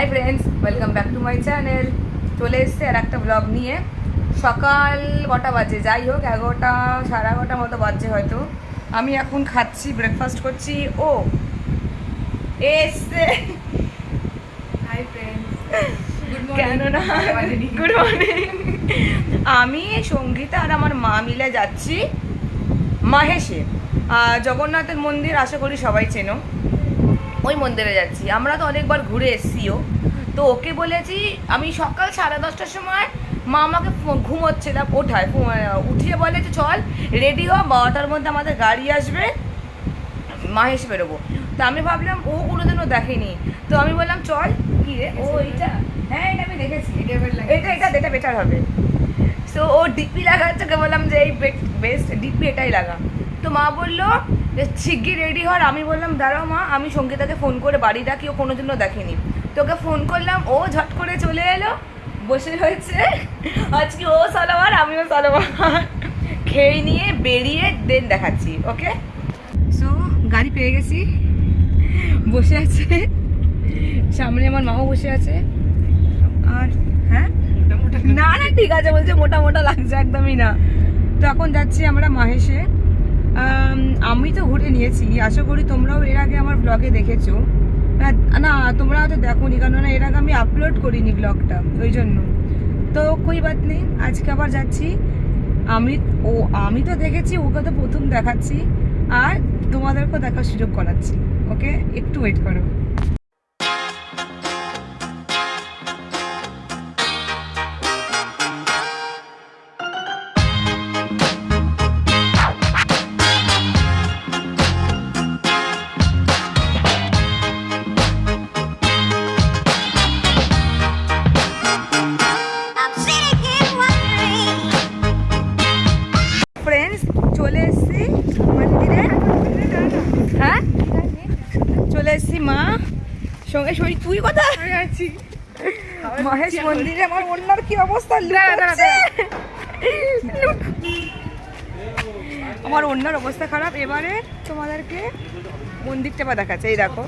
Hi friends welcome back to my channel চলে এসছে আর একটা ব্লগ নিয়ে। সকাল কটা বাজে? যাই হোক এগারোটা সাড়ে এগারোটা মতো বাজছে হয়তো। আমি এখন খাচ্ছি ব্রেকফাস্ট করছি। ও এসছে। হাই ফ্রেন্ডস গুড মর্নিং আমি সঙ্গীতা আর আমার মা মিলে যাচ্ছি মাহেশে। জগন্নাথের মন্দির আশা করি সবাই চেনো। ওই মন্দিরে যাচ্ছি। আমরা তো অনেকবার ঘুরে এসছিও। তো ওকে বলেছি আমি সকাল সাড়ে দশটার সময় মা আমাকে ঘুমোচ্ছিলাম ওঠায়। উঠিয়ে বলে যে চল রেডি হ বারোটার মধ্যে আমাদের গাড়ি আসবে মাহেশ বেরোবো। তো আমি ভাবলাম ও কোনোদিনও দেখেনি। তো আমি বললাম চল কি রে? ও এইটা হ্যাঁ এটা আমি দেখেছি। এটা এটা এটা বেটার হবে। সো ও ডিপি লাগাচ্ছে বললাম যে এই বেস্ট ডিপি এটাই লাগা। তো মা বলল যে রেডি হর আমি বললাম দাঁড়াও মা আমি সঙ্গীতাকে ফোন করে বাড়ি ডাকি ও কোনোদিনও দেখেনি। তোকে ফোন করলাম ও ঝট করে চলে এলো বসে রয়েছে। আজকে ও সালোয়ার আমিও সালোয়ার। খেয়ে নিয়ে বেরিয়ে দেন দেখাচ্ছি ওকে সো গাড়ি পেয়ে গেছি। বসে আছে। সামনে আমার মাও বসে আছে। আর হ্যাঁ? না না ঠিক আছে বলছে মোটা মোটা লাগছে একদমই না। তো এখন যাচ্ছি আমরা মাহেশে আম, তো ঘুরে নিয়েছি। আশা করি তোমরাও এর আগে আমার ব্লগে দেখেছ। না- না তোমরা হয়তো দেখোনি কেননা এর আগে আমি আপলোড করিনি ব্লগটা ওই জন্য। তো কই বাত নেই আজকে আবার যাচ্ছি। আমি ও আমি তো দেখেছি ওকে তো প্রথম দেখাচ্ছি। আর তোমাদেরকেও দেখার সুযোগ করাচ্ছি ওকে? একটু ওয়েট করো। এসেছি মা। সঙ্গে সই তুই কোথায়? আছি। মহেশ মন্দিরে আমার অন্যার কি অবস্থা? আমার অন্যার অবস্থা খারাপ। এবারে তোমাদেরকে মন্দিরটা বা দেখাচ্ছে। এই দেখো।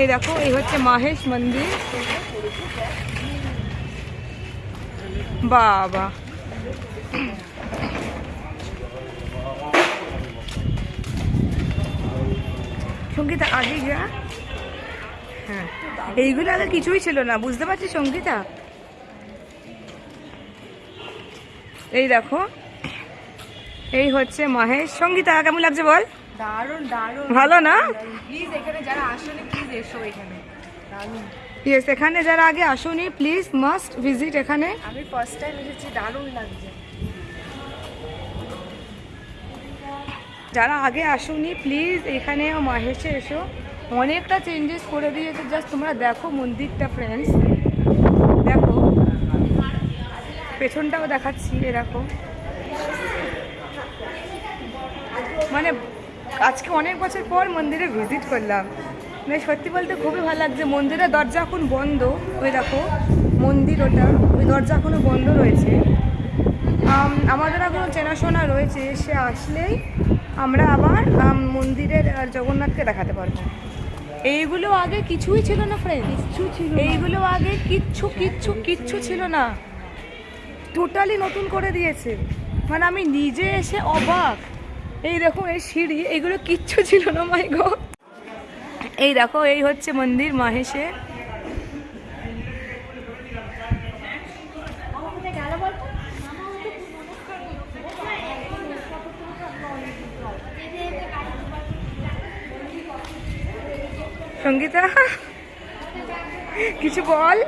এই দেখো এই হচ্ছে মাহেশ মন্দির। বাবা। সঙ্গীতা আগে যা হ্যাঁ। এইগুলো আগে কিছুই ছিল না বুঝতে পারছিস সঙ্গীতা? এই দেখো এই হচ্ছে মহেশ। সঙ্গীতা কেমন লাগছে বল? দারুণ দারুণ। ভালো না? প্লিজ এখানে যারা আসলে প্লিজ এসো এখানে। দারুণ। ইয়েস এখানে যারা আগে আসুনি প্লিজ মাস্ট ভিজিট এখানে। আমি ফার্স্ট টাইম এসেছি দারুণ লাগছে। যারা আগে আসুনি প্লিজ এখানে মাহেশে এসো। অনেকটা চেঞ্জেস করে দিয়েছে। জাস্ট তোমরা দেখো মন্দিরটা ফ্রেন্ডস দেখো। পেছনটাও দেখাচ্ছি এরকম মানে আজকে অনেক বছর পর মন্দিরে ভিজিট করলাম। মানে সত্যি বলতে খুবই ভালো লাগছে। মন্দিরের দরজা এখন বন্ধ। ওই দেখো, মন্দির ওটা। ওই দরজা এখনও বন্ধ রয়েছে। আমাদের এখনও চেনাশোনা রয়েছে সে আসলেই আমরা আবার মন্দিরের জগন্নাথকে দেখাতে পারব। এইগুলো আগে কিছুই ছিল না ফ্রেন্ড কিচ্ছু ছিল এইগুলো আগে কিচ্ছু কিচ্ছু কিচ্ছু ছিল না। টোটালি নতুন করে দিয়েছে। মানে আমি নিজে এসে অবাক। এই দেখো এই সিঁড়ি এগুলো কিচ্ছু ছিল না মাই গো এই দেখো এই হচ্ছে মন্দির মাহেশে সঙ্গীতা কিছু বল?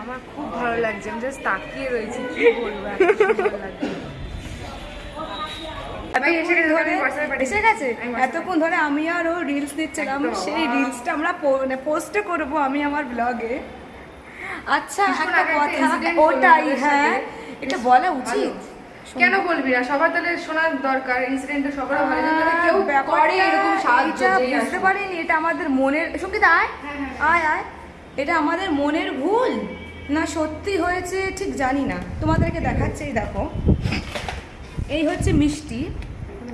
আমার খুব ভালো লাগছে আমি জাস্ট তাকিয়ে রয়েছি কি বলব এতক্ষণ ধরে আমি আর ও রিলস দিচ্ছিলাম সেই রিলসটা আমরা পোস্টে করব আমি আমার ব্লগে আচ্ছা একটা কথা ওটাই হ্যাঁ এটা বলা উচিত। কেন বলবি না? সবার তাহলে শোনার দরকার ইনসিডেন্টটা সবার ভালো যাতে কেউ করে এরকম সাহায্য বুঝতে পারিনি এটা আমাদের মনের সংগীত আয়। হ্যাঁ, আয় আয়। এটা আমাদের মনের ভুল। না সত্যি হয়েছে ঠিক জানি না। তোমাদেরকে দেখাচ্ছে এই দেখো। এই হচ্ছে মিষ্টি।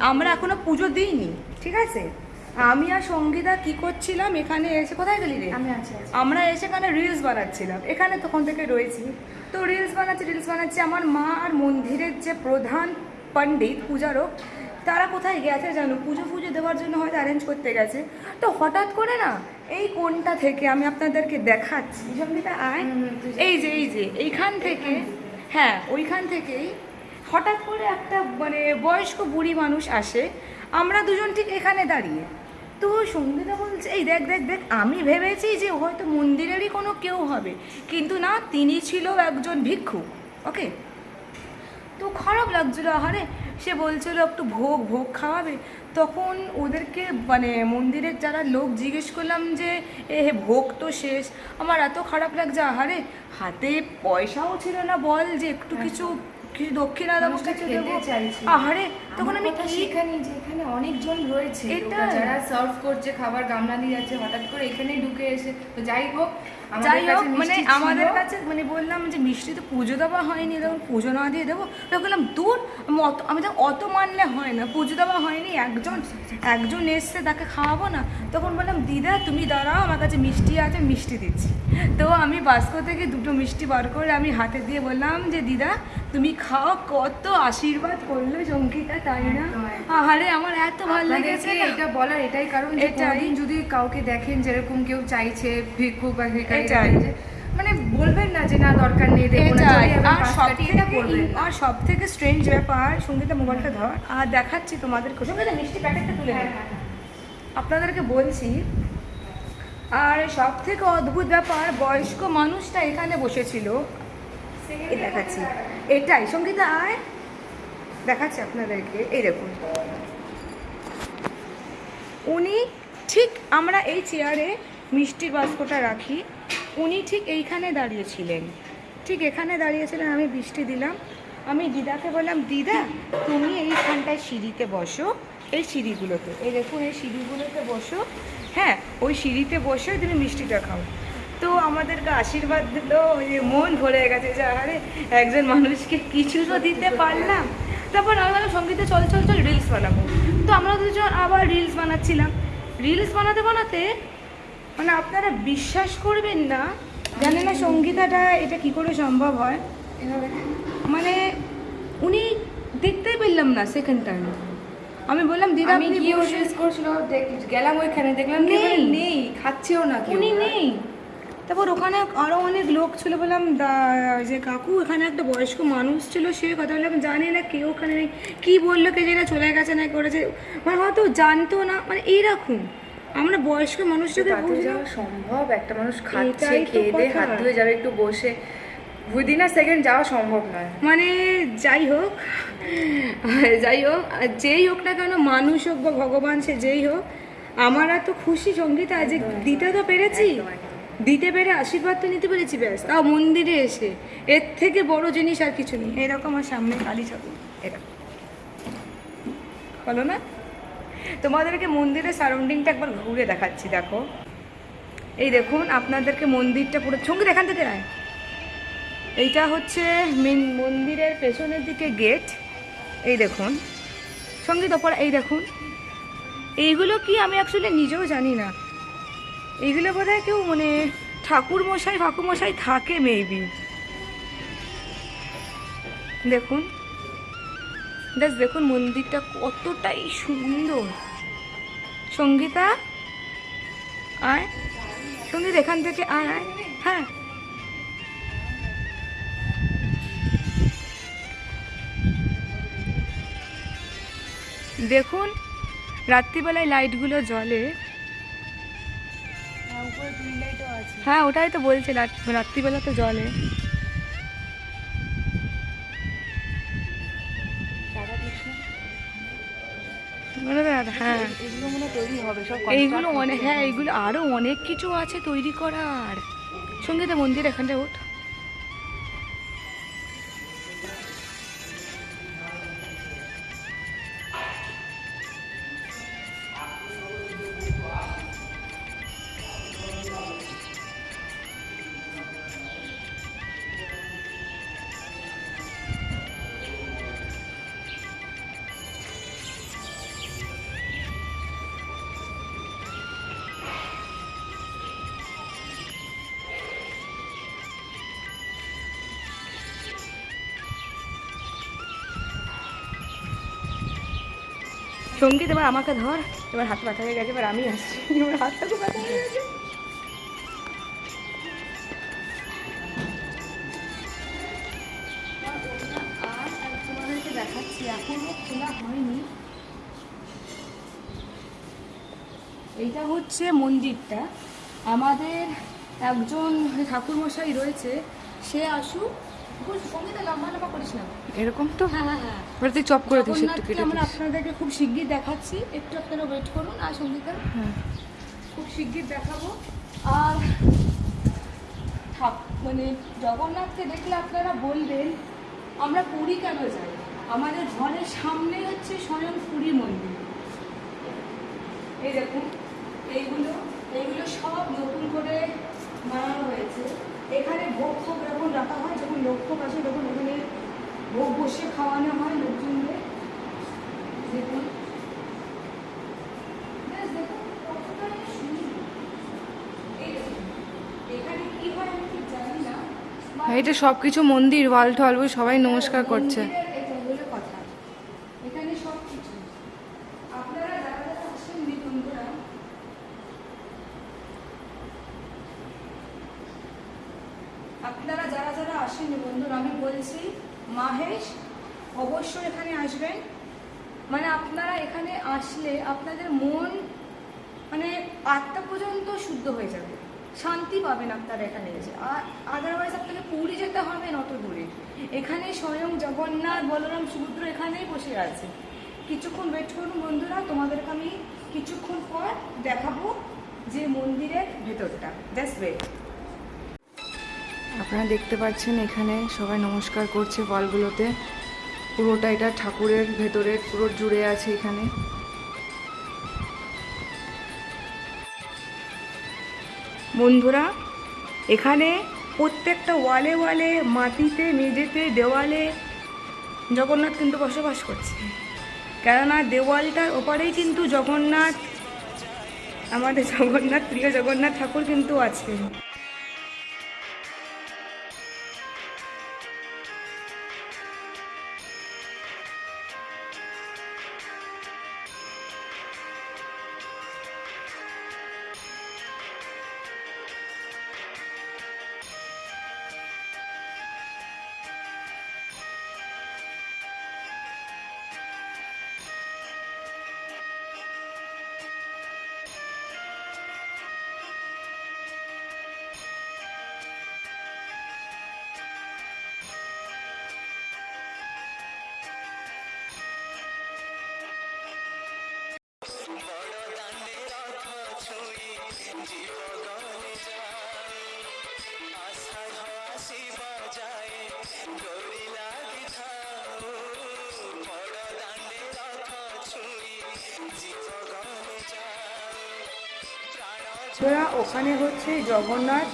আমরা এখনও পুজো দিইনি ঠিক আছে? আমি আর সঙ্গীতা কি করছিলাম? এখানে এসে কোথায় গেলি রে। আমরা এসে এখানে রিলস বানাচ্ছিলাম। এখানে তখন থেকে রয়েছি। তো রিলস বানাচ্ছি রিলস বানাচ্ছি। আমার মা আর মন্দিরের যে প্রধান পণ্ডিত পূজারক তারা কোথায় গেছে জানো? পুজো ফুজো দেওয়ার জন্য হয়তো অ্যারেঞ্জ করতে গেছে। তো হঠাৎ করে না এই কোনটা থেকে আমি আপনাদেরকে দেখাচ্ছি। সঙ্গীতা আয়। এই যে এই যে এইখান থেকে হ্যাঁ ওইখান থেকেই হঠাৎ করে একটা মানে বয়স্ক বুড়ি মানুষ আসে। আমরা দুজন ঠিক এখানে দাঁড়িয়ে। তো সঙ্গীতা বলছে এই দেখ দেখ দেখ আমি ভেবেছি যে হয়তো মন্দিরেরই কোনো কেউ হবে। কিন্তু না তিনি ছিল একজন ভিক্ষু ওকে তো খারাপ লাগছিল আহারে সে বলছিল একটু ভোগ ভোগ খাওয়াবে। তখন ওদেরকে মানে মন্দিরের যারা লোক জিজ্ঞেস করলাম যে এ হে ভোগ তো শেষ। আমার এত খারাপ লাগছে আহারে হাতে পয়সাও ছিল না বল যে একটু কিছু কিছু দক্ষিণা দেবো কিছু দেবো। আহারে তখন আমি কি সেখানে যে এখানে অনেকজন রয়েছে। যারা সার্ভ করছে খাবার গামলা দিয়ে যাচ্ছে হঠাৎ করে এখানে ঢুকে এসে। তো যাই হোক যাই হোক মানে আমাদের কাছে মানে বললাম যে মিষ্টি তো পুজো দেওয়া হয়নি তখন পুজো না দিয়ে দেবো। তো বললাম দূর আমি অত আমি তো অত মানলে হয় না পুজো দেওয়া হয়নি একজন একজন এসছে তাকে খাওয়াবো না। তখন বললাম দিদা তুমি দাঁড়াও আমার কাছে মিষ্টি আছে মিষ্টি দিচ্ছি। তো আমি বাস্কো থেকে দুটো মিষ্টি বার করে আমি হাতে দিয়ে বললাম যে দিদা তুমি খাও কত আশীর্বাদ করল চঙ্কিতা তাই না। আহারে আমার এত ভালো লেগেছে এটা বলার এটাই কারণ এটাই। যদি কাউকে দেখেন যেরকম কেউ চাইছে ভিক্ষুক বা ভিখারি এটাই। মানে বলবেন না যে না দরকার নেই না আর সব এটা থেকে আর সব থেকে স্ট্রেঞ্জ ব্যাপার সঙ্গীতা মোবাইলটা ধর। আর দেখাচ্ছি তোমাদের সঙ্গীতা মিষ্টি প্যাকেটটা তুলে হ্যাঁ। হ্যাঁ, হ্যাঁ। আপনাদেরকে বলছি আর সব থেকে অদ্ভুত ব্যাপার বয়স্ক মানুষটা এখানে বসেছিল। এই দেখাচ্ছি। এটাই সঙ্গীতা আয়। দেখাচ্ছি আপনাদেরকে এই দেখুন। উনি ঠিক আমরা এই চেয়ারে মিষ্টির বাস্কটা রাখি। উনি ঠিক এইখানে দাঁড়িয়েছিলেন। ঠিক এখানে দাঁড়িয়েছিলেন, আমি বৃষ্টি দিলাম। আমি দিদাকে বললাম, দিদা, তুমি এইখানটায় সিঁড়িতে বসো, এই সিঁড়িগুলোতে। এই দেখুন, এই সিঁড়িগুলোতে বসো। হ্যাঁ ওই সিঁড়িতে বসে তুমি মিষ্টিটা খাও। তো আমাদেরকে আশীর্বাদ দিলো যে মন ভরে গেছে যে, আরে, একজন মানুষকে কিছু তো দিতে পারলাম। তারপর আমরা সঙ্গীতে চল চল চল রিলস বানাবো। তো আমরা দুজন আবার রিলস বানাচ্ছিলাম। রিলস বানাতে বানাতে মানে আপনারা বিশ্বাস করবেন না জানে না সঙ্গীতাটা এটা কি করে সম্ভব হয়? মানে উনি দেখতেই পেলাম না সেকেন্ড টাইম আমি বললাম দিদা আমি বসে- রিলস করছিল গেলাম ওইখানে দেখলাম নেই। নেই খাচ্ছেও না কেউ উনি নেই। তারপর ওখানে আরও অনেক লোক ছিল বললাম যে কাকু এখানে একটা বয়স্ক মানুষ ছিল সে কথা বললাম জানি না কেউ ওখানে নেই। কী বলল কে যেটা চলে গেছে না করেছে। মানে হয়তো জানতো না মানে এইরকম। আমরা বয়স্ক মানুষটাকে যাওয়া সম্ভব একটা মানুষ খাচ্ছে খেয়ে দিয়ে। হাত ধুয়ে যাবে একটু বসে। উইদিন আ সেকেন্ড যাওয়া সম্ভব নয়। মানে যাই হোক যাই হোক আর যেই হোক না কেন মানুষ হোক বা ভগবান সে যেই হোক আমার এত খুশি সঙ্গীতা যে দিতে তো পেরেছি। দিতে পেরে আশীর্বাদ তো নিতে পেরেছি ব্যাস তাও মন্দিরে এসে। এর থেকে বড় জিনিস আর কিছু নেই। এরকম আমার সামনে কালী ঠাকুর। এরকম। বলো না? তোমাদেরকে মন্দিরের সারাউন্ডিংটা একবার ঘুরে দেখাচ্ছি, দেখো। এই দেখুন, আপনাদেরকে মন্দিরটা পুরো সংগীত এখান থেকে আয়। এইটা হচ্ছে মেন মন্দিরের পেছনের দিকে গেট এই দেখুন সংগীত ওপর এই দেখুন। এইগুলো কি আমি অ্যাকচুয়ালি নিজেও জানি না। এইগুলো বোধ হয় কেউ মানে ঠাকুর মশাই ফাকুর মশাই থাকে মেবি দেখুন জাস্ট দেখুন মন্দিরটা কতটাই সুন্দর। সঙ্গীতা আয়। সংগীত এখান থেকে আয় আয়। হ্যাঁ। দেখুন রাত্রিবেলায় লাইটগুলো জ্বলে। হ্যাঁ ওটাই তো বলছে রাত্রিবেলা তো জ্বলে। হ্যাঁ। এগুলো মনে তৈরি হবে সব এইগুলো অনেক হ্যাঁ এইগুলো আরও অনেক কিছু আছে তৈরি করার। সঙ্গীতা মন্দির এখানটা ওঠ। সংগীত এবার আমাকে ধর। এবার হাত ব্যথা হয়ে গেছে, এবার আমি আসছি। এবার হাতটা খুব ব্যথা হয়ে গেছে। দেখাচ্ছি এখনও খোলা হয়নি এইটা হচ্ছে মন্দিরটা। আমাদের একজন ঠাকুরমশাই রয়েছে, সে আসুক সঙ্গীতে লম্বা লম্বা করিস না। এরকম তো? হ্যাঁ হ্যাঁ হ্যাঁ। এবার তুই চপ করে দিস একটু কেটে আমরা আপনাদেরকে খুব শিগগির দেখাচ্ছি। একটু আপনারা ওয়েট করুন আর সঙ্গীতা হ্যাঁ। খুব শিগগির দেখাবো। আর মানে জগন্নাথকে দেখলে আপনারা বলবেন আমরা পুরী কেন যাই? আমাদের ঘরের সামনে হচ্ছে স্বয়ং পুরী মন্দির। এই দেখুন এইগুলো এইগুলো সব নতুন করে বানানো হয়েছে। এখানে ভোগ ফোগ যখন রাখা হয় যখন লোক ফোক আসে তখন এখানে ভোগ বসে খাওয়ানো হয় লোকজনদের দেখুন। হয় হ্যাঁ, এটা সবকিছু মন্দির ওয়াল টল বই সবাই নমস্কার করছে মন্দিরের এটা হলো কথা এখানে সব কিছু আপনারা যারা যারা আসেন বন্ধুরা আপনারা যারা যারা আসেন বন্ধুরা আমি বলছি মাহেশ অবশ্যই এখানে আসবেন মানে আপনারা এখানে আসলে আপনাদের মন মানে আত্মা পর্যন্ত শুদ্ধ হয়ে যাবে। শান্তি পাবেন আপনারা এখানে এসে। আর আদারওয়াইজ আপনাকে পুরী যেতে হবে অত দূরে। এখানে স্বয়ং জগন্নাথ, বলরাম, সুভদ্র এখানেই বসে আছে। কিছুক্ষণ ওয়েট করুন বন্ধুরা, তোমাদেরকে আমি কিছুক্ষণ পর দেখাবো যে মন্দিরের ভেতরটা। জাস্ট ওয়েট আপনারা দেখতে পাচ্ছেন এখানে সবাই নমস্কার করছে বলগুলোতে। পুরোটা এটা ঠাকুরের ভেতরে পুরো জুড়ে আছে এখানে। বন্ধুরা, এখানে প্রত্যেকটা ওয়ালে ওয়ালে, মাটিতে, মেঝেতে, দেওয়ালে জগন্নাথ কিন্তু বসবাস করছে। কেননা দেওয়ালটার ওপারেই কিন্তু জগন্নাথ, আমাদের জগন্নাথ, প্রিয় জগন্নাথ ঠাকুর কিন্তু আছে বন্ধুরা ওখানে হচ্ছে জগন্নাথ,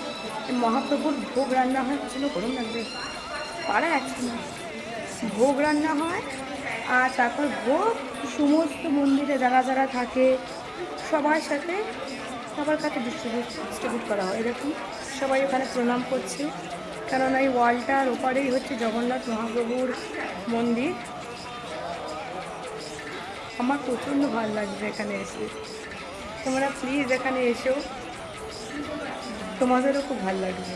মহাপ্রভুর ভোগ রান্না হয়। ছিল গরম লাগবে পাড়া না ভোগ রান্না হয়, আর তারপর ভোগ সমস্ত মন্দিরে যারা যারা থাকে, সবার সাথে সবার কাছে ডিস্ট্রিবিউট ডিস্ট্রিবিউট করা হয়। এরকম সবাই ওখানে প্রণাম করছে। কেননা এই ওয়ালটার ওপারেই হচ্ছে জগন্নাথ মহাপ্রভুর মন্দির। আমার প্রচণ্ড ভালো লাগছে এখানে এসে। তোমরা প্লিজ এখানে এসো। তোমাদেরও খুব ভালো লাগবে।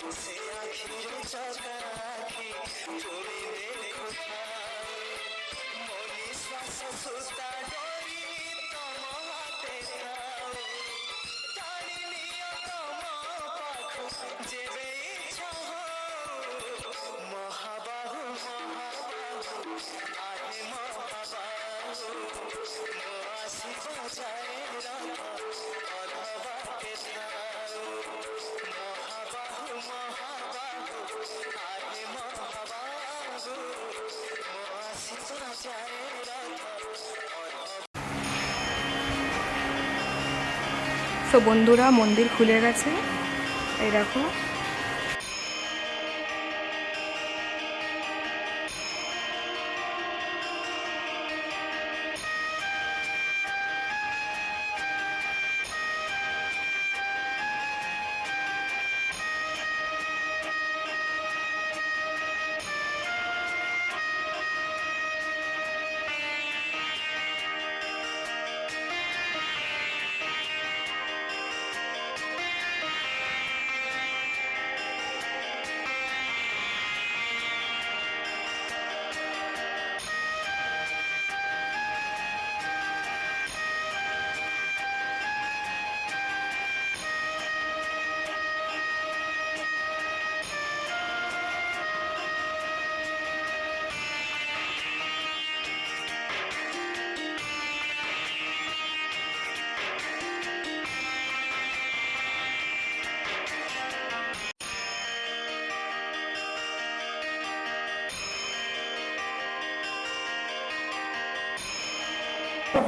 সে আখির চোখা আখি তুমি দেলে কোথায় মো নিশ্বাস সুতা ডরি তম হাতে খাও টানি নিও তম পাখু যেবে ইচ্ছা মহাবাহু মহাবাহু আহে মহাবাহু মো আসিব যায় রথ অথবা কেথা তো বন্ধুরা মন্দির খুলে গেছে। এই দেখো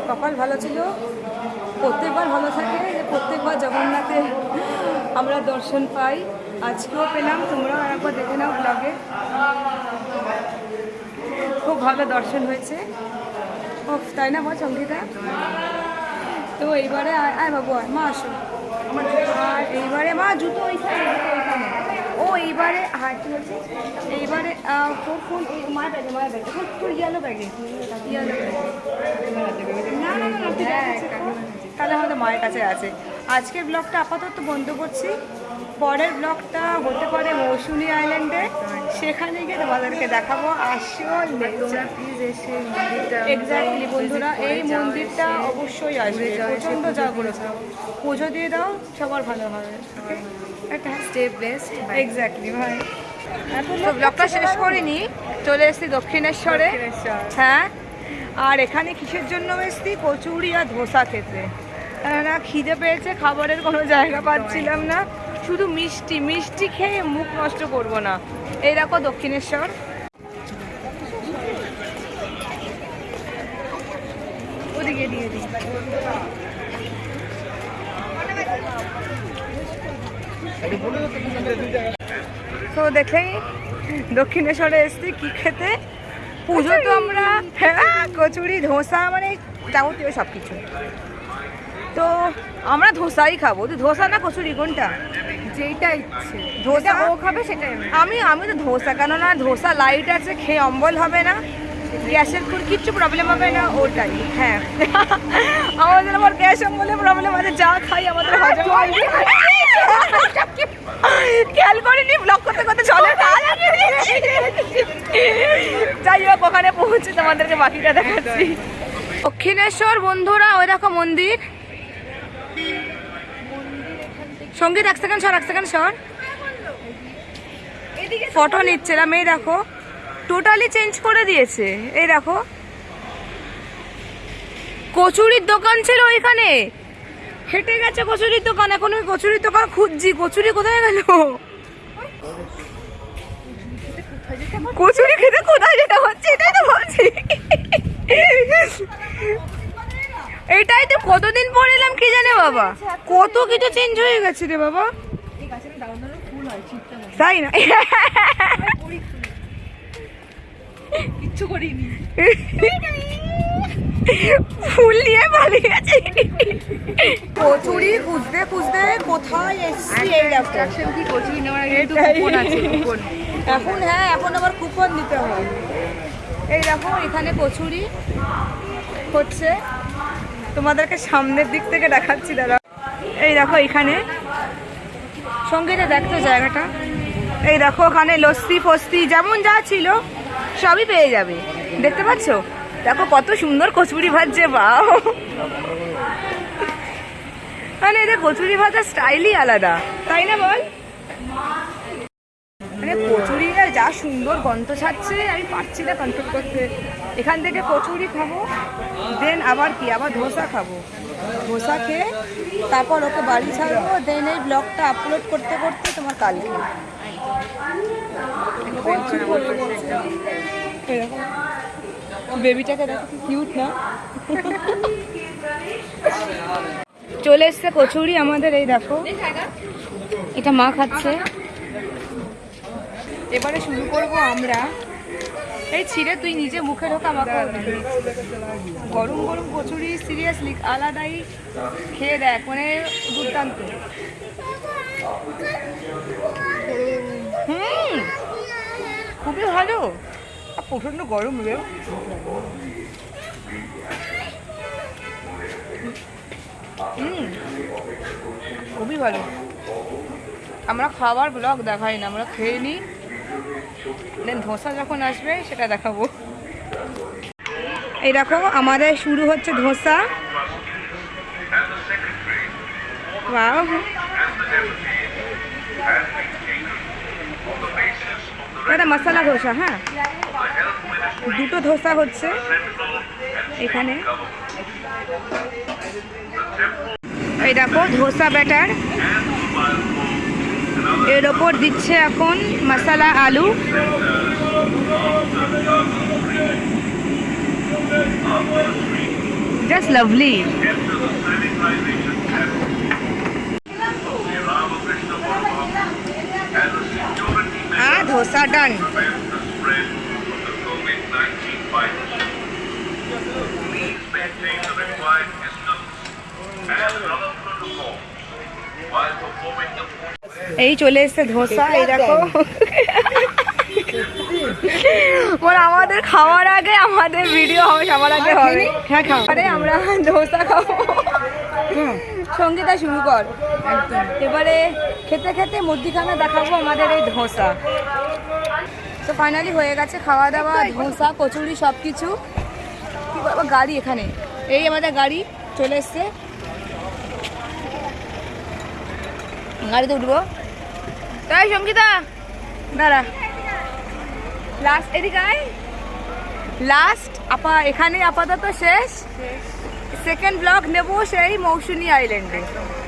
কপাল ভালো ছিল। প্রত্যেকবার ভালো থাকে, যে প্রত্যেকবার জগন্নাথে আমরা দর্শন পাই। আজকেও পেলাম তোমরা একবার দেখে নাও ব্লগে খুব ভালো দর্শন হয়েছে। ও তাই না বল সঙ্গীতা? তো এইবারে আয় বাবু আয় মা আসো আর এইবারে মা জুতো ওইখানে। ও এইবারে হ্যাঁ কি বলছি? এইবারে তোর ফোন ব্যাগে ব্যাগে তোর ইয়েলো ব্যাগে ইয়েলো না না না তাহলে আমাদের মায়ের কাছে আছে। আজকের ব্লগটা আপাতত বন্ধ করছি। পরের ব্লগটা হতে পারে মৌসুমী আইল্যান্ডে সেখানে গিয়ে তোমাদেরকে দেখাবো আসল তোমরা প্লিজ এসে এক্স্যাক্টলি বন্ধুরা এই মন্দিরটা অবশ্যই আসবে। প্রচণ্ড জাগ্রত পুজো দিয়ে দাও সবার ভালো হবে। স্টে বেস্ট এক্স্যাক্টলি ভাই তো ব্লগটা শেষ করিনি চলে এসেছি দক্ষিণেশ্বরে। হ্যাঁ আর এখানে কিসের জন্য এসেছি? কচুরি আর ধোসা খেতে। না খিদে পেয়েছে খাবারের কোনো জায়গা পাচ্ছিলাম না। শুধু মিষ্টি মিষ্টি খেয়ে মুখ নষ্ট করব না। এই দেখো দক্ষিণেশ্বর। ওদিকে দিয়ে দিই। তো দেখেই দক্ষিণেশ্বরে এসছি কি খেতে। পুজো তো আমরা হ্যাঁ কচুরি ধোসা মানে যাবতীয় সব কিছু তো আমরা ধোসাই খাব। তো ধোসা না কচুরি কোনটা? যেটা ইচ্ছে। ধোসা? ও খাবে সেটাই আমি। আমি তো ধোসা কেননা ধোসা লাইট আছে খেয়ে অম্বল হবে না গ্যাসের কোনো কিচ্ছু প্রবলেম হবে না ওটাই হ্যাঁ। আমাদের আবার গ্যাস অম্বলের প্রবলেম আছে যা খাই আমাদের হজম হয়। না। খেয়াল করিনি ব্লক করতে করতে চলে যাই হোক, ওখানে পৌঁছে তোমাদেরকে বাকিটা দেখাচ্ছি। দক্ষিণেশ্বর বন্ধুরা, ওই দেখো মন্দির। সংগীত এক সেকেন্ড সর এক সেকেন্ড সর ফটো নিচ্ছিলাম এই দেখো। টোটালি চেঞ্জ করে দিয়েছে। এই দেখো। কচুরির দোকান ছিল ওইখানে। হেঁটে গেছে কচুরির দোকান এখন ওই কচুরির দোকান খুঁজছি। কচুরি কোথায় গেল? কচুরি খেতে কোথায় যেটা হচ্ছে? এটাই তো বলছি। এটাই তো কতদিন পর এলাম কি জানে বাবা? কত কিছু চেঞ্জ হয়ে গেছে রে বাবা। তাই না? কিচ্ছু করিনি। ফুল নিয়ে পালিয়ে গেছে কচুরি খুঁজতে খুঁজতে কোথায় এসছি এই কি কচুরি নেওয়ার আগে একটু কুপন আছে কুপন এখন হ্যাঁ এখন আবার কুপন দিতে হয়। এই দেখো এখানে কচুরি হচ্ছে। তোমাদেরকে সামনের দিক থেকে দেখাচ্ছি দাদা। এই দেখো এখানে। সঙ্গীতে দেখতো জায়গাটা। এই দেখো ওখানে লস্যি ফস্তি যেমন যা ছিল সবই পেয়ে যাবে। দেখতে পাচ্ছ? দেখো কত সুন্দর কচুরি ভাজছে বাও মানে এদের কচুরি ভাজার স্টাইলই আলাদা, তাই না বল? মানে কচুরিটা যা সুন্দর গন্ধ ছাড়ছে, আমি পারছি না কন্ট্রোল করতে। এখান থেকে কচুরি খাব দেন আবার কি, আবার ধোসা খাব। ধোসা খেয়ে তারপর ওকে বাড়ি ছাড়বো দেন এই ব্লগটা আপলোড করতে করতে তোমার কালকে। বেবিটাকে দেখো কিউট না? চলে এসছে কচুরি আমাদের এই দেখো। এটা মা খাচ্ছে। এবারে শুরু করব আমরা। এই ছিঁড়ে তুই নিজে মুখে ঢোকা আমাকে গরম গরম কচুরি সিরিয়াসলি আলাদাই খেয়ে দেখ মানে দুর্দান্ত। হুম খুবই ভালো। আর প্রচণ্ড গরম রে। খুবই ভালো। আমরা খাবার ব্লগ দেখাই না, আমরা খেয়ে নিই। দেন ধোসা যখন আসবে, সেটা দেখাবো। এই দেখো, আমাদের শুরু হচ্ছে ধোসা। Wow. এটা মশলা ধোসা হ্যাঁ? দুটো ধোসা হচ্ছে এখানে। এই দেখো, ধোসা ব্যাটার। এর ওপর দিচ্ছে এখন মশলা আলু। জাস্ট লাভলি performing the এই চলে এসছে ধোসা এই দেখো মানে আমাদের খাওয়ার আগে আমাদের ভিডিও হবে সবার আগে হবে। হ্যাঁ খাও। আরে আমরা ধোসা খাব। সঙ্গীতা শুরু কর। এবারে খেতে খেতে মুদিখানা দেখাবো আমাদের এই ধোসা। তো ফাইনালি হয়ে গেছে খাওয়া দাওয়া ধোসা কচুরি সব কিছু কি বাবা গাড়ি এখানে। এই আমাদের গাড়ি চলে এসছে। গাড়িতে উঠবো। তাই সঙ্গীতা দাঁড়া। লাস্ট এদিকে আয়। লাস্ট আপা, এখানে আপাতত শেষ। সেকেন্ড ব্লগ নেব সেই মৌসুনি আইল্যান্ডে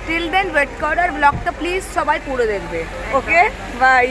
টিল দেন ওয়েট করার ব্লগটা প্লিজ সবাই পুরো দেখবে। Okay bye